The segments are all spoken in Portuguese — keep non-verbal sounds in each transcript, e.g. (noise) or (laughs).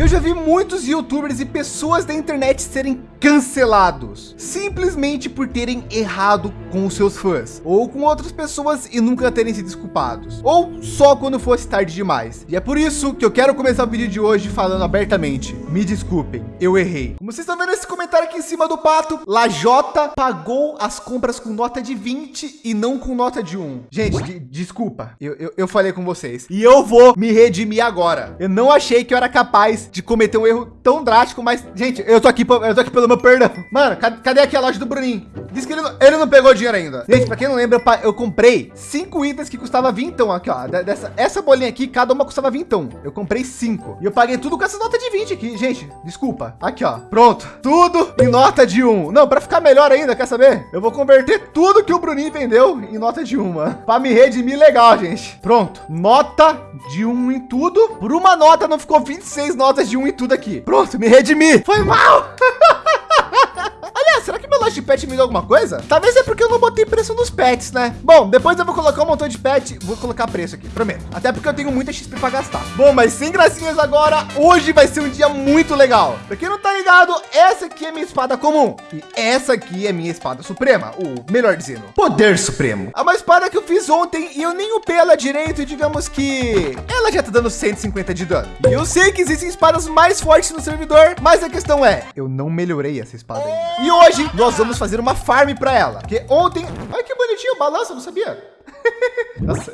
Eu já vi muitos youtubers e pessoas da internet serem cancelados simplesmente por terem errado com os seus fãs ou com outras pessoas e nunca terem se desculpados ou só quando fosse tarde demais. E é por isso que eu quero começar o vídeo de hoje falando abertamente. Me desculpem, eu errei. Como vocês estão vendo esse comentário aqui em cima do pato, Lajota pagou as compras com nota de 20 e não com nota de 1. Gente, de, desculpa, eu, eu, eu falei com vocês e eu vou me redimir agora. Eu não achei que eu era capaz de cometer um erro tão drástico, mas gente, eu tô aqui, eu tô aqui pelo meu perdão. Mano, cadê, aqui a loja do Bruninho? Diz que ele não, ele não pegou dinheiro ainda. Gente, para quem não lembra, eu comprei cinco itens que custava 20 aqui, ó. Dessa, essa bolinha aqui, cada uma custava 20 Eu comprei cinco e eu paguei tudo com essa nota de 20 aqui, gente. Desculpa. Aqui, ó. Pronto. Tudo em nota de um. Não, para ficar melhor ainda, quer saber? Eu vou converter tudo que o Bruninho vendeu em nota de uma. Para me redimir legal, gente. Pronto. Nota de um em tudo. Por uma nota não ficou 26 notas de um em tudo aqui. Pronto, me redimi. Foi mal. (laughs) Aliás, será loja de pet me deu alguma coisa? Talvez é porque eu não botei preço nos pets, né? Bom, depois eu vou colocar um montão de pet, vou colocar preço aqui, prometo. Até porque eu tenho muita XP para gastar. Bom, mas sem gracinhas agora, hoje vai ser um dia muito legal. Para quem não tá ligado, essa aqui é minha espada comum e essa aqui é minha espada suprema, ou melhor dizendo, poder supremo. É uma espada que eu fiz ontem e eu nem upei ela direito e digamos que ela já tá dando 150 de dano. E eu sei que existem espadas mais fortes no servidor, mas a questão é, eu não melhorei essa espada ainda. E hoje nós vamos fazer uma farm para ela, porque ontem, olha que bonitinho, balança, não sabia? (laughs) Nossa,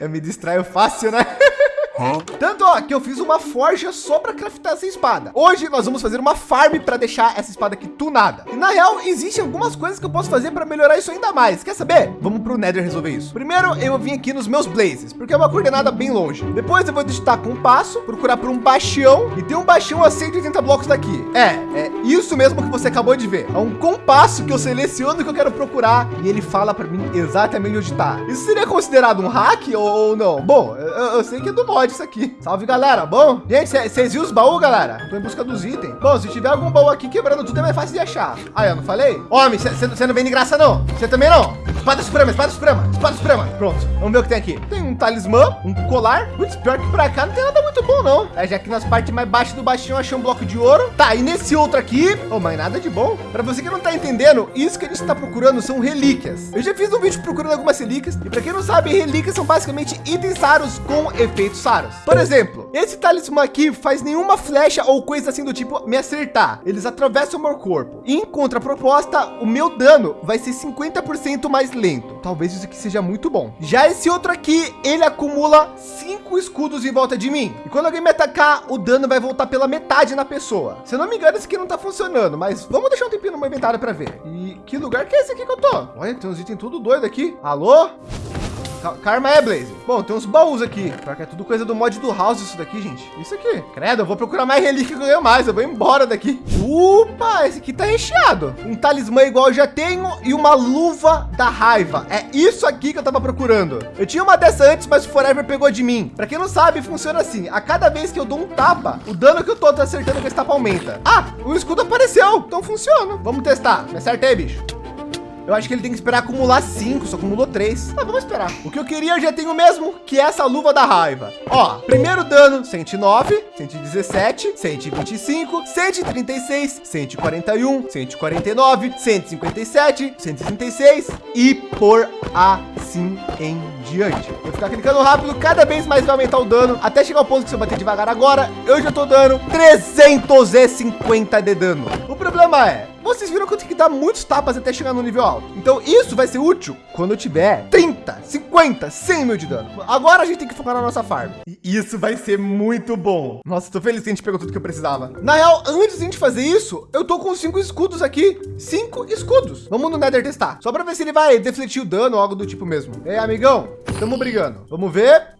eu (laughs) me distraio fácil, né? (laughs) Tanto ó, que eu fiz uma forja só para craftar essa espada. Hoje nós vamos fazer uma farm para deixar essa espada aqui tunada. E na real, existem algumas coisas que eu posso fazer para melhorar isso ainda mais. Quer saber? Vamos para o Nether resolver isso. Primeiro, eu vim aqui nos meus blazes, porque é uma coordenada bem longe. Depois eu vou digitar com um passo, procurar por um bastião e tem um bastião a 180 blocos daqui. É, é isso mesmo que você acabou de ver. É um compasso que eu seleciono que eu quero procurar e ele fala para mim exatamente onde está. Isso seria considerado um hack ou não? Bom, eu, eu sei que é do mod isso aqui. Salve, galera. Bom, gente, vocês viram os baús, galera? Tô em busca dos itens. Bom, se tiver algum baú aqui quebrando tudo, é mais fácil de achar. Aí, eu não falei? Homem, você não vem de graça, não. Você também não. Espada suprema, espada suprema, espada suprema. Pronto, vamos ver o que tem aqui. Tem um talismã, um colar. Putz, pior que pra cá não tem nada muito bom, não. É, já que nas partes mais baixas do baixinho achei um bloco de ouro. Tá, e nesse outro aqui, oh, mas nada de bom. Para você que não tá entendendo, isso que a gente está procurando são relíquias. Eu já fiz um vídeo procurando algumas relíquias. E para quem não sabe, relíquias são basicamente itens raros com efeitos raros. Por exemplo, esse talismã aqui faz nenhuma flecha ou coisa assim do tipo me acertar. Eles atravessam o meu corpo. E em contraproposta, o meu dano vai ser 50% mais lento. Talvez isso aqui seja muito bom. Já esse outro aqui, ele acumula cinco escudos em volta de mim. E quando alguém me atacar, o dano vai voltar pela metade na pessoa. Se eu não me engano, esse aqui não tá funcionando, mas vamos deixar um tempinho no meu inventário para ver. E que lugar que é esse aqui que eu tô? Olha, tem uns itens tudo doido aqui. Alô? Karma é, Blaze. Bom, tem uns baús aqui. Porque é tudo coisa do mod do House isso daqui, gente. Isso aqui. Credo, eu vou procurar mais relíquia que eu ganho mais. Eu vou embora daqui. Opa, esse aqui tá recheado. Um talismã igual eu já tenho e uma luva da raiva. É isso aqui que eu tava procurando. Eu tinha uma dessa antes, mas o Forever pegou de mim. Para quem não sabe, funciona assim. A cada vez que eu dou um tapa, o dano que eu tô acertando com esse tapa aumenta. Ah, o escudo apareceu. Então funciona. Vamos testar. Me acerta aí, bicho. Eu acho que ele tem que esperar acumular cinco, só acumulou três. Ah, vamos esperar. O que eu queria eu já tenho mesmo, que é essa luva da raiva. Ó, primeiro dano, 109, 117, 125, 136, 141, 149, 157, 136 e por assim em diante. Vou ficar clicando rápido, cada vez mais vai aumentar o dano, até chegar ao ponto que se eu bater devagar agora, eu já tô dando 350 de dano. O problema é, vocês viram que eu tenho que dar muitos tapas até chegar no nível alto. Então isso vai ser útil quando eu tiver 30, 50, 100 mil de dano. Agora a gente tem que focar na nossa farm. E isso vai ser muito bom. Nossa, tô feliz que a gente pegou tudo que eu precisava. Na real, antes de a gente fazer isso, eu tô com cinco escudos aqui. Cinco escudos. Vamos no Nether testar. Só para ver se ele vai defletir o dano ou algo do tipo mesmo. Ei, amigão, estamos brigando. Vamos ver.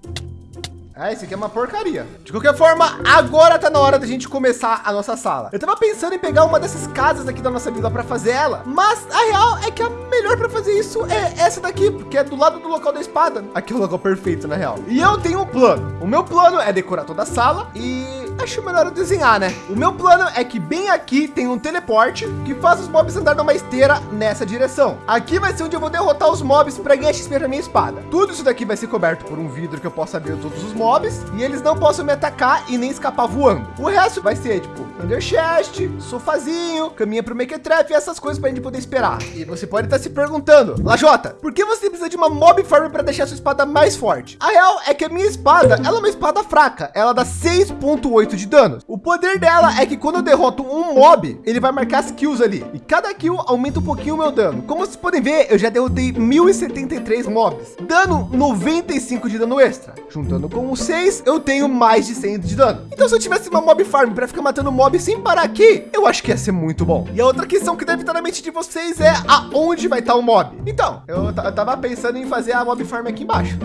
É, esse aqui é uma porcaria. De qualquer forma, agora tá na hora da gente começar a nossa sala. Eu tava pensando em pegar uma dessas casas aqui da nossa vila para fazer ela, mas a real é que a melhor para fazer isso é essa daqui, porque é do lado do local da espada. Aqui é o local perfeito, na real. E eu tenho um plano. O meu plano é decorar toda a sala e acho melhor eu desenhar, né? O meu plano é que bem aqui tem um teleporte que faz os mobs andar numa esteira nessa direção. Aqui vai ser onde eu vou derrotar os mobs para ganhar XP para minha espada. Tudo isso daqui vai ser coberto por um vidro que eu possa abrir todos os mobs e eles não possam me atacar e nem escapar voando. O resto vai ser tipo Ender Chest, sofazinho, caminha para o Mequetrefe e essas coisas para a gente poder esperar. E você pode estar se perguntando, Lajota, por que você precisa de uma mob farm para deixar sua espada mais forte? A real é que a minha espada, ela é uma espada fraca. Ela dá 6.8 de dano. O poder dela é que quando eu derroto um mob, ele vai marcar as kills ali. E cada kill aumenta um pouquinho o meu dano. Como vocês podem ver, eu já derrotei 1073 mobs, dando 95 de dano extra. Juntando com os 6, eu tenho mais de 100 de dano. Então se eu tivesse uma mob farm para ficar matando mob sem parar aqui, eu acho que ia ser muito bom. E a outra questão que deve estar na mente de vocês é aonde vai estar o mob. Então, eu, eu tava pensando em fazer a mob farm aqui embaixo.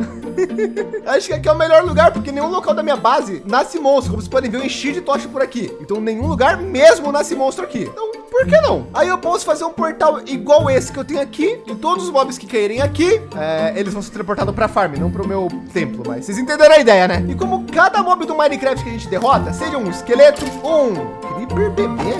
(laughs) acho que aqui é o melhor lugar, porque nenhum local da minha base nasce monstro. Como vocês podem ver, eu enchi de tocha por aqui. Então nenhum lugar mesmo nasce monstro aqui. Então, por que não? Aí eu posso fazer um portal igual esse que eu tenho aqui. E todos os mobs que caírem aqui, é, eles vão ser teleportados para farm, não para o meu templo. Mas vocês entenderam a ideia, né? E como cada mob do Minecraft que a gente derrota, seja um esqueleto, um creeper bebê,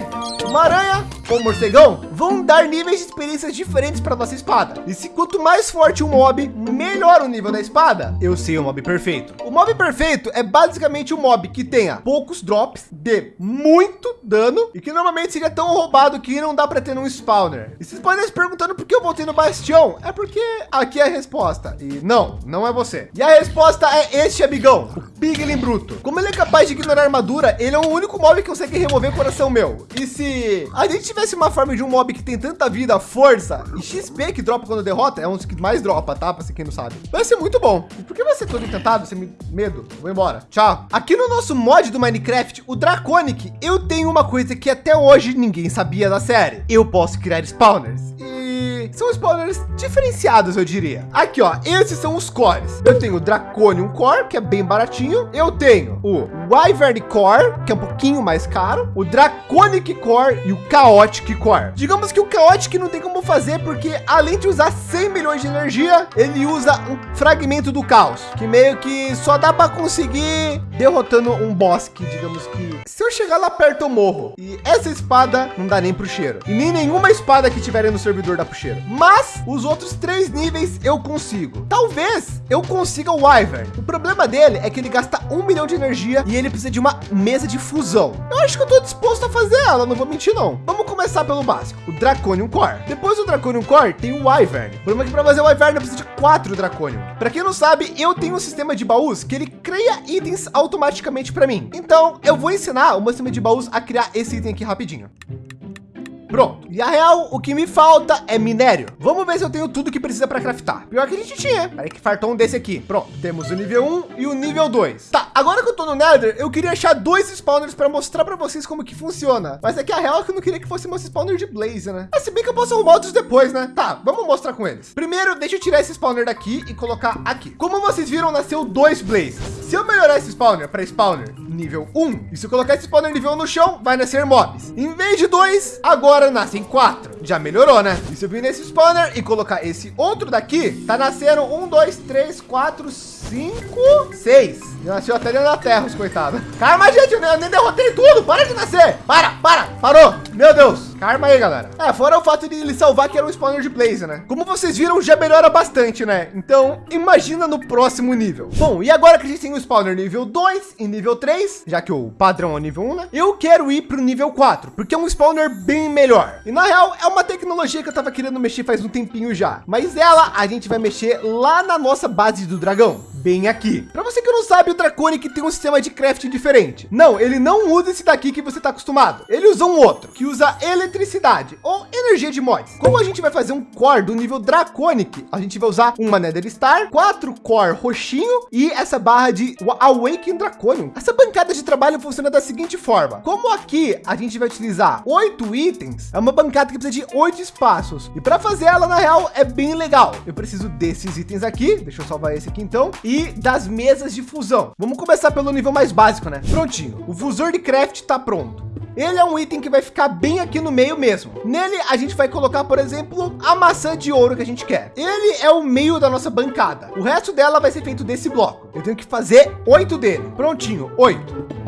uma aranha um morcegão, vão dar níveis de experiências diferentes para nossa espada. E se quanto mais forte o mob, melhor o nível da espada. Eu sei o mob perfeito. O mob perfeito é basicamente um mob que tenha poucos drops, de muito dano e que normalmente seria tão roubado que não dá para ter num spawner. E vocês podem se perguntando por que eu voltei no bastião? É porque aqui é a resposta. E não, não é você. E a resposta é este amigão, o Piglin Bruto. Como ele é capaz de ignorar armadura, ele é o único mob que consegue remover coração meu. E se a gente tivesse uma forma de um mob que tem tanta vida, força e XP que dropa quando derrota, é um dos que mais dropa, tá? Para quem não sabe. Vai ser muito bom. E por que você é todo encantado? Você me medo? Vou embora. Tchau. Aqui no nosso mod do Minecraft, o Draconic, eu tenho uma coisa que até hoje ninguém sabia da série. Eu posso criar spawners. E são spawners diferenciados, eu diria. Aqui, ó, esses são os cores. Eu tenho o Draconium Core, que é bem baratinho. Eu tenho o Wyvern Core, que é um pouquinho mais caro. O Draconic Core e o Chaotic Core. Digamos que o Chaotic não tem como fazer, porque além de usar 100 milhões de energia, ele usa um fragmento do caos, que meio que só dá para conseguir derrotando um boss que, digamos que, se eu chegar lá perto eu morro. E essa espada não dá nem pro cheiro. E nem nenhuma espada que tiverem no servidor dá pro cheiro mas os outros três níveis eu consigo. Talvez eu consiga o Wyvern. O problema dele é que ele gasta um milhão de energia e ele precisa de uma mesa de fusão. Eu acho que eu estou disposto a fazer ela, não vou mentir não. Vamos começar pelo básico, o Draconium Core. Depois do Draconium Core tem o Wyvern. O problema é que para fazer o Wyvern eu preciso de quatro Draconium. Para quem não sabe, eu tenho um sistema de baús que ele cria itens automaticamente para mim. Então eu vou ensinar o meu sistema de baús a criar esse item aqui rapidinho. Pronto. E a real, o que me falta é minério. Vamos ver se eu tenho tudo que precisa para craftar. Pior que a gente tinha. Peraí que fartou um desse aqui. Pronto. Temos o nível 1 e o nível 2. Tá, agora que eu tô no Nether, eu queria achar dois spawners para mostrar para vocês como que funciona. Mas é que a real é que eu não queria que fosse meu spawner de Blaze, né? Mas se bem que eu posso arrumar outros depois, né? Tá, vamos mostrar com eles. Primeiro, deixa eu tirar esse spawner daqui e colocar aqui. Como vocês viram, nasceu dois Blazes. Se eu melhorar esse spawner para spawner nível 1, e se eu colocar esse spawner nível 1 no chão, vai nascer mobs. Em vez de dois, agora nascem quatro. 4. Já melhorou, né? E se eu vir nesse spawner e colocar esse outro daqui, tá nascendo um, dois, três, quatro, cinco, seis. Nasceu até dentro da terra, os coitados. Calma, gente, eu nem derrotei tudo. Para de nascer. Para, para, parou. Meu Deus. Karma aí, galera. É, fora o fato de ele salvar que era um spawner de Blaze, né? Como vocês viram, já melhora bastante, né? Então, imagina no próximo nível. Bom, e agora que a gente tem o spawner nível 2 e nível 3, já que o padrão é o nível 1, né? Eu quero ir para o nível 4, porque é um spawner bem melhor. E na real, é uma tecnologia que eu tava querendo mexer faz um tempinho já. Mas ela, a gente vai mexer lá na nossa base do dragão bem aqui. Para você que não sabe, o Draconic tem um sistema de crafting diferente. Não, ele não usa esse daqui que você está acostumado. Ele usa um outro, que usa eletricidade ou energia de mods. Como a gente vai fazer um core do nível Draconic, a gente vai usar uma Nether Star, quatro core roxinho e essa barra de Awaken Draconium. Essa bancada de trabalho funciona da seguinte forma. Como aqui a gente vai utilizar oito itens, é uma bancada que precisa de oito espaços. E para fazer ela, na real, é bem legal. Eu preciso desses itens aqui. Deixa eu salvar esse aqui então e das mesas de fusão. Vamos começar pelo nível mais básico, né? Prontinho. O fusor de craft está pronto. Ele é um item que vai ficar bem aqui no meio mesmo. Nele, a gente vai colocar, por exemplo, a maçã de ouro que a gente quer. Ele é o meio da nossa bancada. O resto dela vai ser feito desse bloco. Eu tenho que fazer oito dele. Prontinho, oito.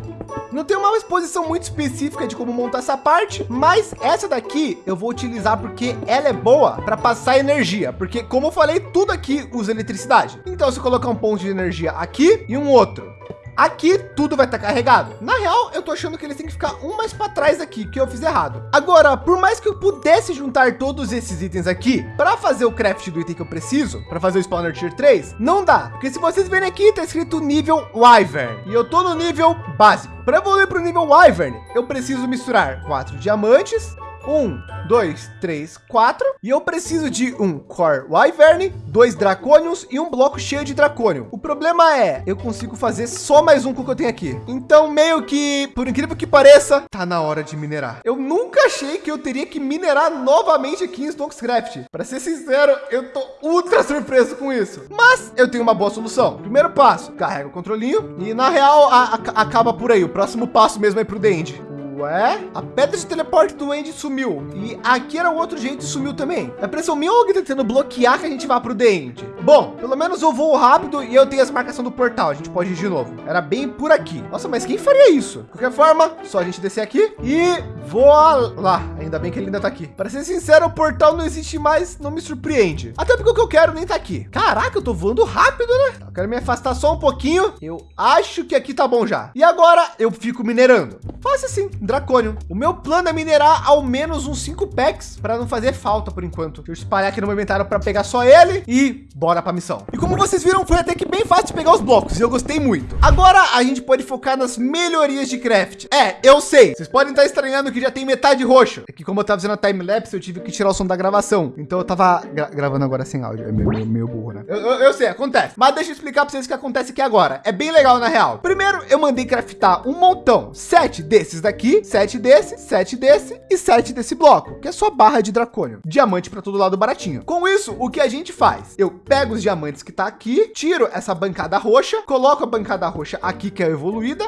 Não tem uma exposição muito específica de como montar essa parte, mas essa daqui eu vou utilizar porque ela é boa para passar energia, porque como eu falei, tudo aqui usa eletricidade. Então se eu colocar um ponto de energia aqui e um outro, Aqui tudo vai estar tá carregado. Na real, eu tô achando que eles têm que ficar um mais para trás aqui, que eu fiz errado. Agora, por mais que eu pudesse juntar todos esses itens aqui para fazer o craft do item que eu preciso, para fazer o spawner tier 3, não dá. Porque se vocês verem aqui, tá escrito nível Wyvern. E eu tô no nível básico. Para evoluir para o nível Wyvern, eu preciso misturar quatro diamantes, um, dois, três, quatro. E eu preciso de um Core Wyvern, dois Draconiums e um bloco cheio de Draconium. O problema é, eu consigo fazer só mais um com o que eu tenho aqui. Então, meio que, por incrível que pareça, tá na hora de minerar. Eu nunca achei que eu teria que minerar novamente aqui em Stonkscraft. Para ser sincero, eu tô ultra surpreso com isso. Mas eu tenho uma boa solução. Primeiro passo, carrega o controlinho e na real a, a, acaba por aí. O próximo passo mesmo é pro Dende. Ué? A pedra de teleporte do Andy sumiu. E aqui era o outro jeito e sumiu também. A pressão minha ou tá tentando bloquear que a gente vá para o The End? Bom, pelo menos eu vou rápido e eu tenho as marcações do portal. A gente pode ir de novo. Era bem por aqui. Nossa, mas quem faria isso? De qualquer forma, só a gente descer aqui e voar lá. Ainda bem que ele ainda tá aqui. Para ser sincero, o portal não existe mais, não me surpreende. Até porque o que eu quero nem tá aqui. Caraca, eu tô voando rápido, né? Eu quero me afastar só um pouquinho. Eu acho que aqui tá bom já. E agora eu fico minerando. Fácil assim, Dracônio. O meu plano é minerar ao menos uns 5 packs para não fazer falta por enquanto. Deixa eu espalhar aqui no meu inventário para pegar só ele e bora para missão. E como vocês viram, foi até que bem fácil de pegar os blocos e eu gostei muito. Agora a gente pode focar nas melhorias de craft. É, eu sei. Vocês podem estar estranhando que já tem metade roxo. É que como eu tava fazendo a time lapse, eu tive que tirar o som da gravação. Então eu tava gra gravando agora sem áudio. É meio, meio, meio burro, né? Eu, eu, eu, sei, acontece. Mas deixa eu explicar para vocês o que acontece aqui agora. É bem legal na real. Primeiro, eu mandei craftar um montão. Sete desses daqui, sete desse, sete desse e sete desse bloco, que é só barra de dracônio. Diamante para todo lado baratinho. Com isso, o que a gente faz? Eu pego os diamantes que tá aqui, tiro essa bancada roxa, coloco a bancada roxa aqui, que é evoluída,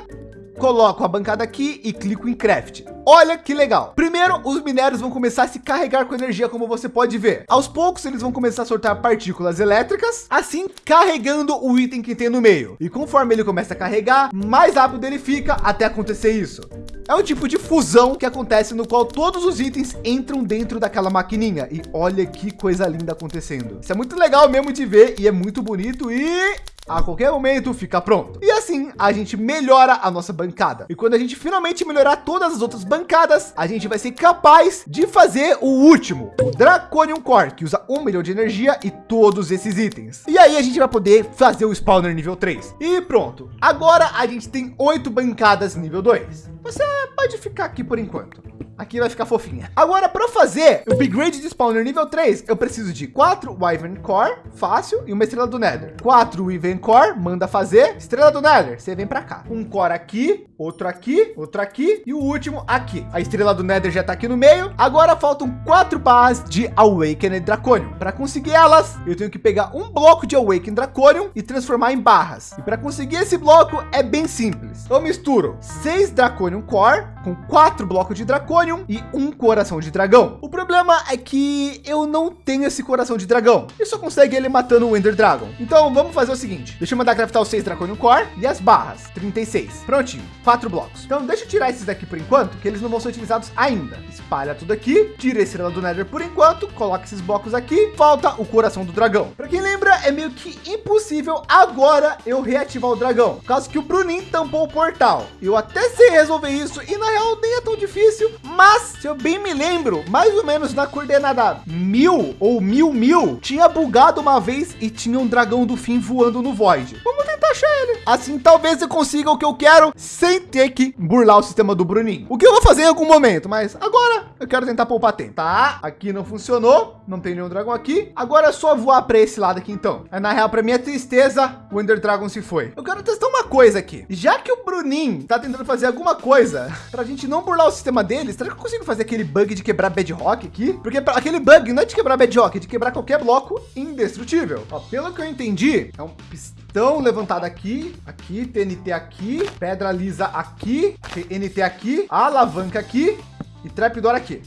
coloco a bancada aqui e clico em craft. Olha que legal. Primeiro, os minérios vão começar a se carregar com energia, como você pode ver. Aos poucos, eles vão começar a soltar partículas elétricas, assim carregando o item que tem no meio. E conforme ele começa a carregar, mais rápido ele fica até acontecer isso. É um tipo de fusão que acontece no qual todos os itens entram dentro daquela maquininha. E olha que coisa linda acontecendo. Isso é muito legal mesmo de ver e é muito bonito e a qualquer momento fica pronto. E assim a gente melhora a nossa bancada. E quando a gente finalmente melhorar todas as outras bancadas, a gente vai ser capaz de fazer o último, o Draconium Core, que usa um milhão de energia e todos esses itens. E aí a gente vai poder fazer o spawner nível 3. E pronto. Agora a gente tem oito bancadas nível 2. Você pode ficar aqui por enquanto. Aqui vai ficar fofinha. Agora, para fazer o upgrade de spawner nível 3, eu preciso de quatro Wyvern Core, fácil, e uma estrela do Nether. Quatro Wyvern Core, manda fazer. Estrela do Nether, você vem para cá. Um Core aqui, outro aqui, outro aqui e o último aqui. A estrela do Nether já está aqui no meio. Agora faltam quatro barras de Awakened Draconium. Para conseguir elas, eu tenho que pegar um bloco de Awakened Draconium e transformar em barras. E para conseguir esse bloco é bem simples. Eu misturo seis Draconium Core com quatro blocos de Draconium e um coração de dragão. O problema é que eu não tenho esse coração de dragão. E só consegue ele matando o Ender Dragon. Então vamos fazer o seguinte. Deixa eu mandar craftar os seis Draconium Core e as barras. 36. Prontinho quatro blocos. Então deixa eu tirar esses daqui por enquanto, que eles não vão ser utilizados ainda. Espalha tudo aqui, tira a estrela do Nether por enquanto, coloca esses blocos aqui, falta o coração do dragão. Para quem lembra, é meio que impossível agora eu reativar o dragão, por causa que o Bruninho tampou o portal. Eu até sei resolver isso e na real nem é tão difícil, mas se eu bem me lembro, mais ou menos na coordenada mil ou mil mil, tinha bugado uma vez e tinha um dragão do fim voando no Void. Vamos tentar ele. Assim talvez eu consiga o que eu quero sem ter que burlar o sistema do Bruninho. O que eu vou fazer em algum momento, mas agora eu quero tentar poupar tempo. Tá, aqui não funcionou, não tem nenhum dragão aqui. Agora é só voar para esse lado aqui então. É, na real, para minha tristeza, o Ender Dragon se foi. Eu quero testar uma coisa aqui. Já que o Bruninho tá tentando fazer alguma coisa (laughs) para a gente não burlar o sistema deles, será que eu consigo fazer aquele bug de quebrar bedrock aqui? Porque aquele bug não é de quebrar bedrock, é de quebrar qualquer bloco indestrutível. Ó, pelo que eu entendi, é um pistão levantado aqui, aqui, TNT aqui, pedra lisa aqui, TNT aqui, alavanca aqui e trapdoor aqui.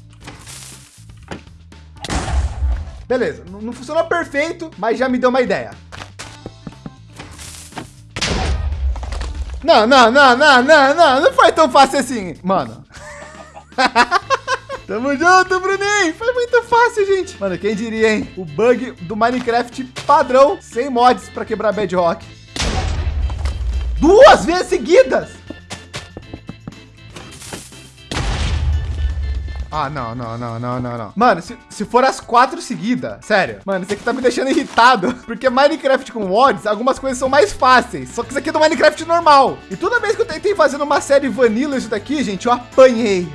Beleza, não, não funcionou perfeito, mas já me deu uma ideia. Não, não, não, não, não, não, não foi tão fácil assim. Mano. (laughs) Tamo junto, Bruninho. Foi muito fácil, gente. Mano, quem diria, hein? O bug do Minecraft padrão, sem mods para quebrar Bedrock. Duas vezes seguidas. Ah, não, não, não, não, não, não. Mano, se, se for as quatro seguidas, sério. Mano, isso aqui tá me deixando irritado. (laughs) Porque Minecraft com mods, algumas coisas são mais fáceis. Só que isso aqui é do Minecraft normal. E toda vez que eu tentei fazer uma série vanilla isso daqui, gente, eu apanhei.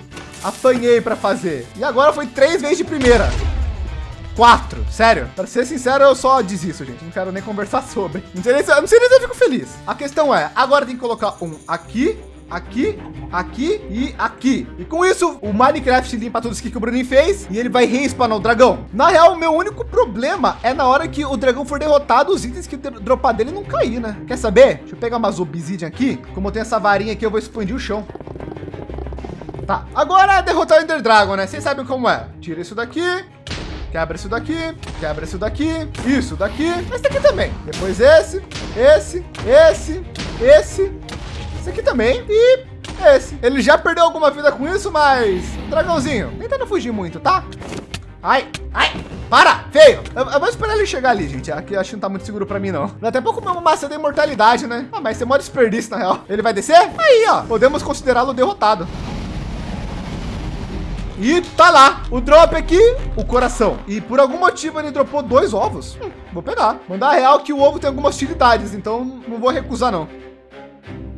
Apanhei para fazer. E agora foi três vezes de primeira. Quatro, sério. Para ser sincero, eu só desisto, gente. Não quero nem conversar (laughs) sobre. Não sei nem se, não sei nem se eu fico feliz. A questão é, agora tem que colocar um aqui aqui, aqui e aqui. E com isso, o Minecraft limpa tudo isso que o Bruninho fez e ele vai respawnar o dragão. Na real, o meu único problema é na hora que o dragão for derrotado, os itens que dropar dele não cair, né? Quer saber? Deixa eu pegar umas obsidian aqui. Como eu tenho essa varinha aqui, eu vou expandir o chão. Tá, agora é derrotar o Ender Dragon, né? Vocês sabem como é. Tira isso daqui, quebra isso daqui, quebra isso daqui, isso daqui, esse daqui também. Depois esse, esse, esse, esse, esse aqui também e esse. Ele já perdeu alguma vida com isso, mas dragãozinho, tentando fugir muito, tá? Ai, ai, para, feio. Eu, eu, vou esperar ele chegar ali, gente. Aqui acho que não tá muito seguro para mim, não. Dá até pouco uma maçã da imortalidade, né? Ah, mas você mora desperdício, na real. Ele vai descer? Aí, ó. Podemos considerá-lo derrotado. E tá lá, o drop aqui, o coração. E por algum motivo ele dropou dois ovos. Hum, vou pegar. Mandar real que o ovo tem algumas utilidades, então não vou recusar não.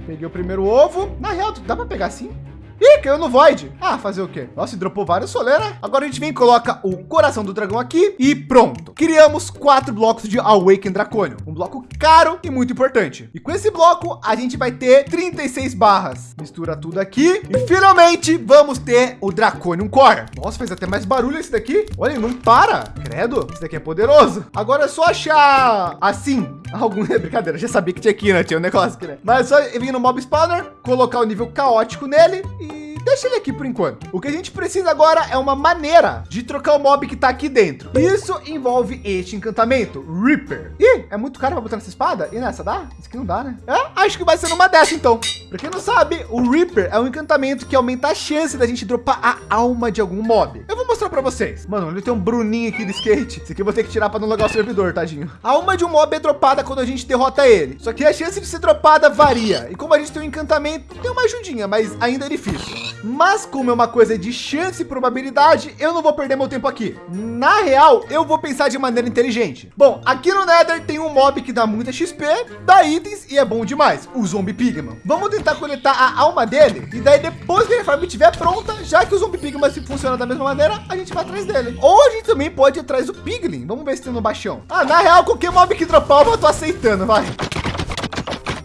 Peguei o primeiro ovo. Na real, dá para pegar assim? Ih, caiu no Void. Ah, fazer o quê? Nossa, dropou vários soleira. Agora a gente vem e coloca o coração do dragão aqui e pronto. Criamos quatro blocos de Awaken Dracônio. Um bloco caro e muito importante. E com esse bloco, a gente vai ter 36 barras. Mistura tudo aqui e finalmente vamos ter o Draconium Core. Nossa, fez até mais barulho esse daqui. Olha, não para. Credo, esse daqui é poderoso. Agora é só achar assim, (laughs) algum brincadeira, já sabia que tinha aqui, né? Tinha um negócio né? Mas é só vir no mob spawner, colocar o nível caótico nele e deixa ele aqui por enquanto. O que a gente precisa agora é uma maneira de trocar o mob que está aqui dentro. Isso envolve este encantamento, Reaper. Ih, é muito caro para botar nessa espada? E nessa dá? Isso aqui não dá, né? É, acho que vai ser numa dessa então. Para quem não sabe, o Reaper é um encantamento que aumenta a chance da gente dropar a alma de algum mob. Eu vou mostrar para vocês. Mano, ele tem um Bruninho aqui de skate. Isso aqui eu vou ter que tirar para não logar o servidor, tadinho. A alma de um mob é dropada quando a gente derrota ele. Só que a chance de ser dropada varia. E como a gente tem um encantamento, tem uma ajudinha, mas ainda é difícil. Mas como é uma coisa de chance e probabilidade, eu não vou perder meu tempo aqui. Na real, eu vou pensar de maneira inteligente. Bom, aqui no Nether tem um mob que dá muita XP, dá itens e é bom demais, o Zombie Pigman. Vamos tentar coletar a alma dele e daí depois que a farm estiver pronta, já que o Zombie Pigman se funciona da mesma maneira, a gente vai atrás dele. Ou a gente também pode ir atrás do Piglin. Vamos ver se tem no baixão. Ah, na real, qualquer mob que dropar, eu tô aceitando, vai.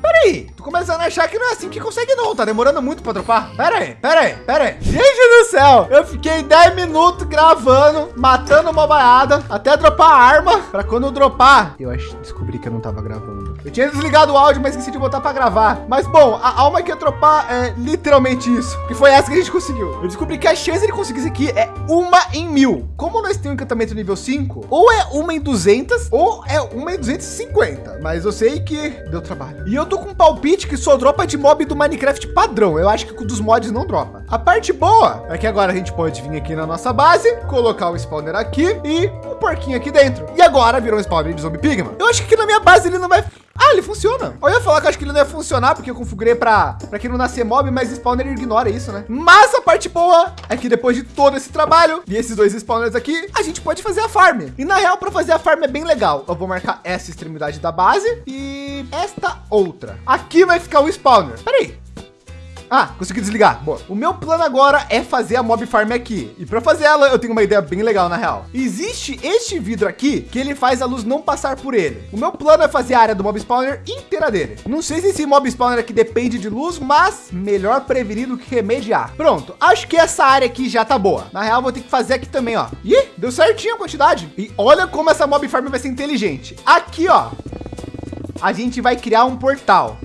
Peraí, tô começando a achar que não é assim que consegue não, tá demorando muito para dropar. Pera aí, pera aí, pera aí. Gente do céu, eu fiquei 10 minutos gravando, matando uma baiada, até dropar a arma, para quando dropar. Eu acho, descobri que eu não tava gravando. Eu tinha desligado o áudio, mas esqueci de botar para gravar. Mas bom, a alma que ia dropar é literalmente isso, que foi essa que a gente conseguiu. Eu descobri que a chance de conseguir isso aqui é uma em mil. Como nós temos um encantamento nível 5, ou é uma em 200, ou é uma em 250. Mas eu sei que deu trabalho. E eu tô com um palpite que só dropa de mob do Minecraft padrão. Eu acho que dos mods não dropa. A parte boa é que agora a gente pode vir aqui na nossa base, colocar o spawner aqui e o um porquinho aqui dentro. E agora virou um spawner de zombie pigman. Eu acho que na minha base ele não vai ah, ele funciona. Eu ia falar que acho que ele não ia funcionar porque eu configurei para para que não nascer mob, mas spawner ignora isso, né? Mas a parte boa é que depois de todo esse trabalho e esses dois spawners aqui, a gente pode fazer a farm. E na real, para fazer a farm é bem legal. Eu vou marcar essa extremidade da base e esta outra. Aqui vai ficar o spawner. Peraí, ah, consegui desligar. Boa. O meu plano agora é fazer a mob farm aqui. E para fazer ela, eu tenho uma ideia bem legal na real. Existe este vidro aqui que ele faz a luz não passar por ele. O meu plano é fazer a área do mob spawner inteira dele. Não sei se esse mob spawner aqui depende de luz, mas melhor prevenir do que remediar. Pronto. Acho que essa área aqui já tá boa. Na real, vou ter que fazer aqui também, ó. Ih, deu certinho a quantidade. E olha como essa mob farm vai ser inteligente. Aqui, ó, a gente vai criar um portal.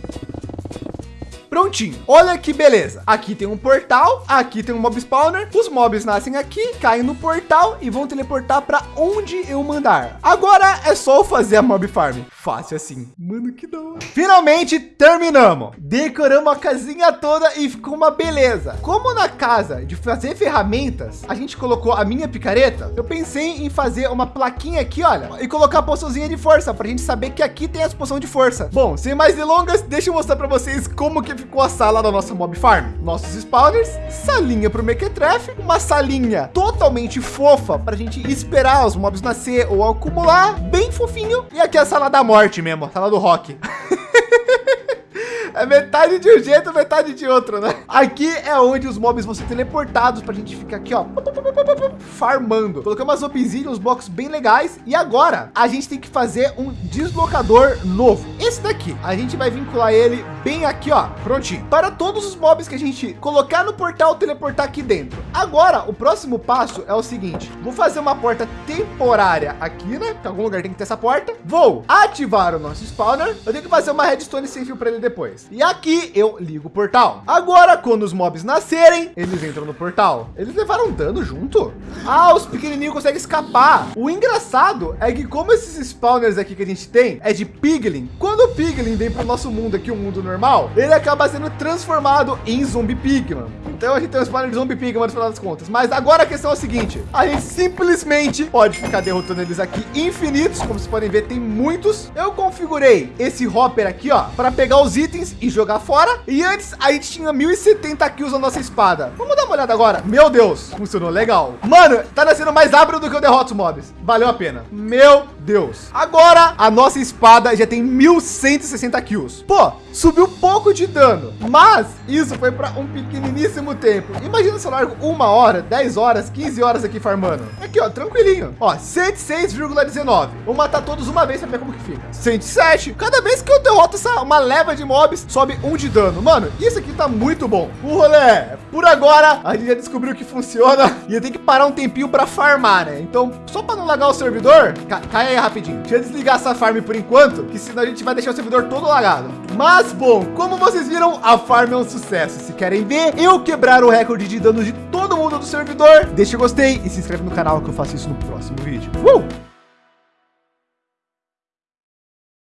Prontinho. Olha que beleza. Aqui tem um portal, aqui tem um mob spawner. Os mobs nascem aqui, caem no portal e vão teleportar para onde eu mandar. Agora é só fazer a mob farm. Fácil assim. Mano, que da hora. Finalmente terminamos. Decoramos a casinha toda e ficou uma beleza. Como na casa de fazer ferramentas, a gente colocou a minha picareta, eu pensei em fazer uma plaquinha aqui, olha, e colocar a poçãozinha de força para a gente saber que aqui tem as poção de força. Bom, sem mais delongas, deixa eu mostrar para vocês como que ficou a sala da nossa mob farm. Nossos spawners, salinha para o mequetrefe, uma salinha totalmente fofa para a gente esperar os mobs nascer ou acumular, bem fofinho. E aqui é a sala da morte mesmo, a sala do rock. (laughs) É metade de um jeito, metade de outro, né? Aqui é onde os mobs vão ser teleportados para a gente ficar aqui, ó, farmando. Colocamos as obsidian, uns blocos bem legais. E agora a gente tem que fazer um deslocador novo. Esse daqui, a gente vai vincular ele bem aqui, ó, prontinho. Para todos os mobs que a gente colocar no portal, teleportar aqui dentro. Agora, o próximo passo é o seguinte. Vou fazer uma porta temporária aqui, né? Que algum lugar tem que ter essa porta. Vou ativar o nosso spawner. Eu tenho que fazer uma redstone sem fio para ele depois. E aqui eu ligo o portal. Agora, quando os mobs nascerem, eles entram no portal. Eles levaram dano junto? Ah, os pequenininhos conseguem escapar. O engraçado é que como esses spawners aqui que a gente tem é de piglin, quando o piglin vem para o nosso mundo aqui, o um mundo normal, ele acaba sendo transformado em zumbi pigman. Então a gente tem um spawner de zumbi pigman no final das contas. Mas agora a questão é a seguinte, a gente simplesmente pode ficar derrotando eles aqui infinitos, como vocês podem ver, tem muitos. Eu configurei esse hopper aqui, ó, para pegar os itens e jogar fora. E antes a gente tinha 1070 kills na nossa espada. Vamos dar uma olhada agora. Meu Deus, funcionou legal. Mano, tá nascendo mais rápido do que eu derroto os mobs. Valeu a pena. Meu Deus. Agora a nossa espada já tem 1160 kills. Pô, subiu pouco de dano, mas isso foi para um pequeniníssimo tempo. Imagina se eu largo uma hora, 10 horas, 15 horas aqui farmando. Aqui, ó, tranquilinho. Ó, 106,19. Vou matar todos uma vez para ver como que fica. 107. Cada vez que eu derroto essa uma leva de mobs, sobe um de dano. Mano, isso aqui tá muito bom. O rolê, por agora, a gente já descobriu que funciona (laughs) e eu tenho que parar um tempinho para farmar, né? Então, só para não lagar o servidor, ca cai aí rapidinho. Deixa eu desligar essa farm por enquanto, que senão a gente vai deixar o servidor todo lagado. Mas, bom, como vocês viram, a farm é um sucesso. Se querem ver eu quebrar o recorde de danos de todo mundo do servidor, deixa o gostei e se inscreve no canal que eu faço isso no próximo vídeo. Uh!